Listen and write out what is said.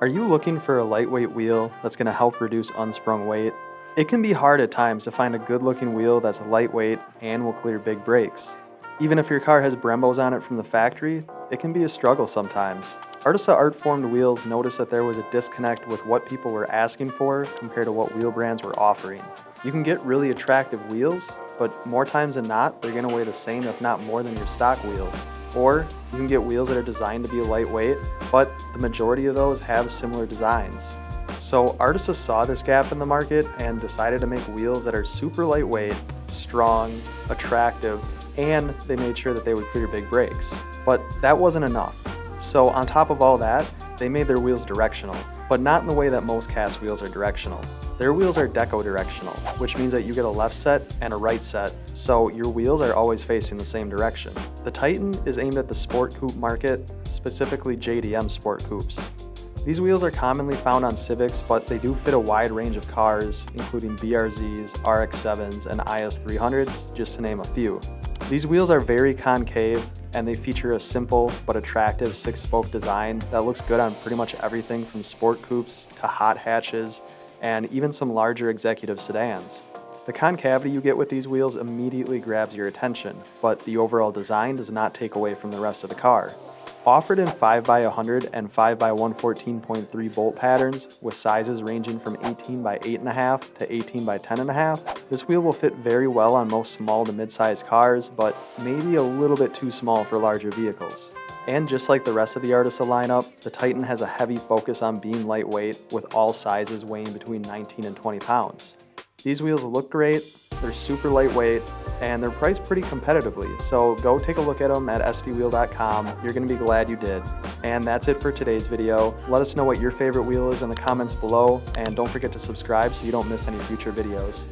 Are you looking for a lightweight wheel that's going to help reduce unsprung weight? It can be hard at times to find a good looking wheel that's lightweight and will clear big brakes. Even if your car has Brembos on it from the factory, it can be a struggle sometimes. Artisa Artformed Wheels noticed that there was a disconnect with what people were asking for compared to what wheel brands were offering. You can get really attractive wheels, but more times than not, they're gonna weigh the same if not more than your stock wheels. Or you can get wheels that are designed to be lightweight, but the majority of those have similar designs. So Artisa saw this gap in the market and decided to make wheels that are super lightweight, strong, attractive, and they made sure that they would clear big brakes. But that wasn't enough. So on top of all that, they made their wheels directional, but not in the way that most cast wheels are directional. Their wheels are deco directional, which means that you get a left set and a right set, so your wheels are always facing the same direction. The Titan is aimed at the sport coupe market, specifically JDM sport coupes. These wheels are commonly found on Civics, but they do fit a wide range of cars, including BRZs, RX-7s, and IS300s, just to name a few. These wheels are very concave, and they feature a simple but attractive six-spoke design that looks good on pretty much everything from sport coupes to hot hatches, and even some larger executive sedans. The concavity you get with these wheels immediately grabs your attention, but the overall design does not take away from the rest of the car. Offered in 5x100 and 5x114.3 bolt patterns with sizes ranging from 18 by 8.5 to 18 by 10.5, this wheel will fit very well on most small to mid-sized cars, but maybe a little bit too small for larger vehicles. And just like the rest of the Artisa lineup, the Titan has a heavy focus on being lightweight with all sizes weighing between 19 and 20 pounds. These wheels look great, they're super lightweight, and they're priced pretty competitively, so go take a look at them at sdwheel.com. You're going to be glad you did. And that's it for today's video. Let us know what your favorite wheel is in the comments below, and don't forget to subscribe so you don't miss any future videos.